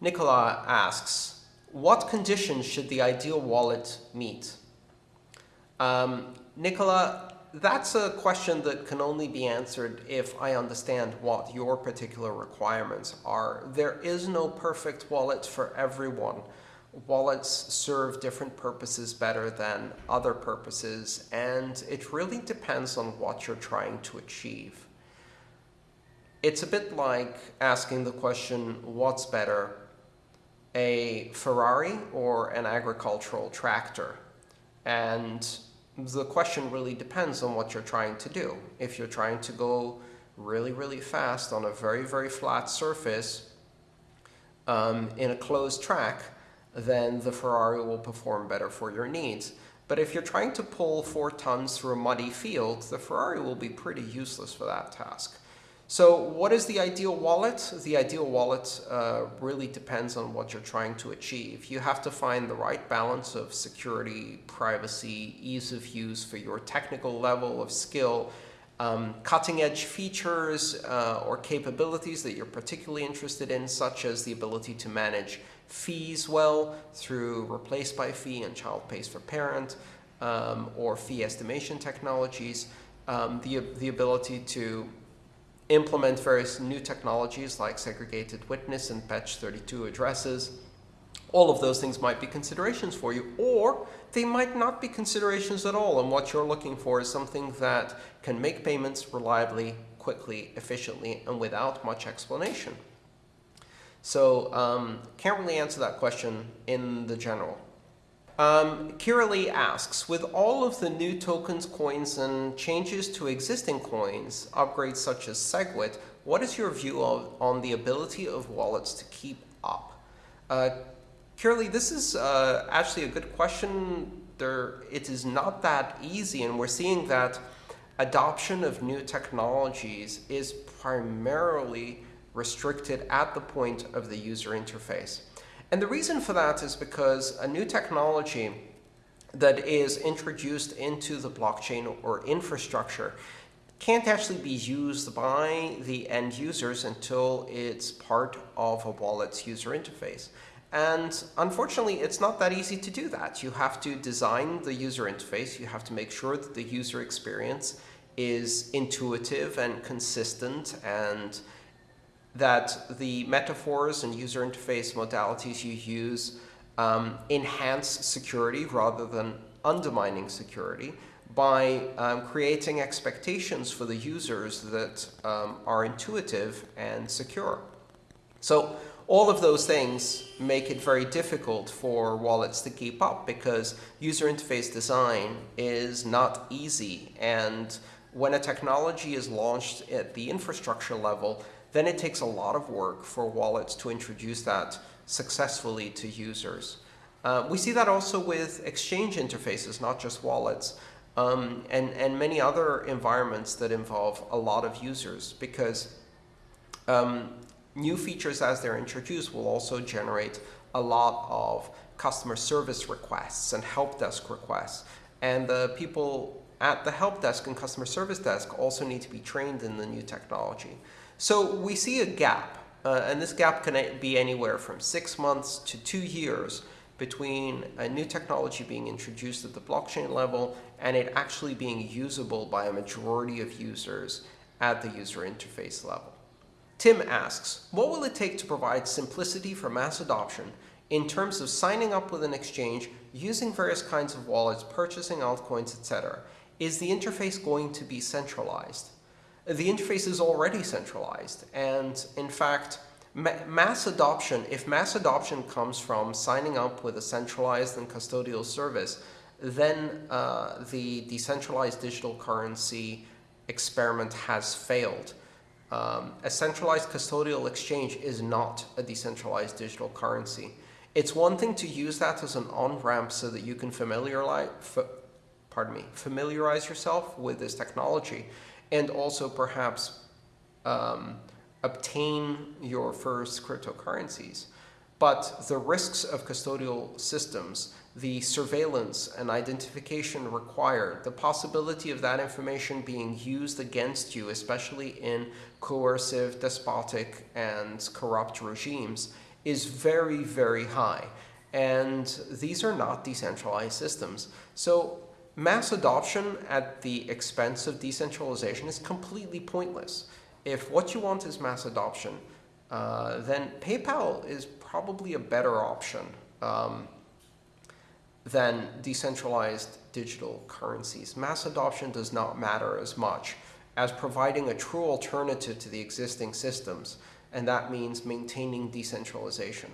Nicola asks, what conditions should the ideal wallet meet? Um, Nicola, that's a question that can only be answered if I understand what your particular requirements are. There is no perfect wallet for everyone. Wallets serve different purposes better than other purposes, and it really depends on what you're trying to achieve. It's a bit like asking the question, what's better, a Ferrari or an agricultural tractor? And the question really depends on what you're trying to do. If you're trying to go really, really fast on a very, very flat surface um, in a closed track, then the Ferrari will perform better for your needs. But if you're trying to pull four tons through a muddy field, the Ferrari will be pretty useless for that task. So what is the ideal wallet? The ideal wallet uh, really depends on what you're trying to achieve. You have to find the right balance of security, privacy, ease of use for your technical level of skill, um, cutting edge features uh, or capabilities that you're particularly interested in, such as the ability to manage fees well through replace by fee and child pays for parent, um, or fee estimation technologies, um, the, the ability to implement various new technologies like segregated witness and bech32 addresses. All of those things might be considerations for you, or they might not be considerations at all. And what you're looking for is something that can make payments reliably, quickly, efficiently, and without much explanation. So um, can't really answer that question in the general. Um, Kira Lee asks, with all of the new tokens, coins, and changes to existing coins, upgrades such as SegWit, what is your view of, on the ability of wallets to keep up? Uh, Kira Lee, this is uh, actually a good question. There, it is not that easy, and we're seeing that adoption of new technologies is primarily restricted at the point of the user interface. And the reason for that is because a new technology that is introduced into the blockchain or infrastructure can't actually be used by the end users until it's part of a wallet's user interface. And unfortunately, it's not that easy to do that. You have to design the user interface. You have to make sure that the user experience is intuitive and consistent and that the metaphors and user interface modalities you use um, enhance security rather than undermining security by um, creating expectations for the users that um, are intuitive and secure. So all of those things make it very difficult for wallets to keep up because user interface design is not easy. And when a technology is launched at the infrastructure level, then it takes a lot of work for wallets to introduce that successfully to users. Uh, we see that also with exchange interfaces, not just wallets, um, and, and many other environments that involve a lot of users because um, new features as they're introduced will also generate a lot of customer service requests and help desk requests. And the people at the help desk and customer service desk also need to be trained in the new technology. So we see a gap, uh, and this gap can be anywhere from six months to two years between a new technology being introduced at the blockchain level and it actually being usable by a majority of users at the user interface level. Tim asks, what will it take to provide simplicity for mass adoption in terms of signing up with an exchange, using various kinds of wallets, purchasing altcoins, etc.? Is the interface going to be centralized? the interface is already centralized. And in fact, ma mass adoption, if mass adoption comes from signing up with a centralized and custodial service, then uh, the decentralized digital currency experiment has failed. Um, a centralized custodial exchange is not a decentralized digital currency. It's one thing to use that as an on-ramp so that you can familiarize, pardon me, familiarize yourself with this technology and also perhaps um, obtain your first cryptocurrencies. But the risks of custodial systems, the surveillance and identification required, the possibility of that information being used against you, especially in coercive, despotic, and corrupt regimes, is very, very high. And these are not decentralized systems. So mass adoption at the expense of decentralization is completely pointless. If what you want is mass adoption, uh, then PayPal is probably a better option um, than decentralized digital currencies. Mass adoption does not matter as much as providing a true alternative to the existing systems, and that means maintaining decentralization.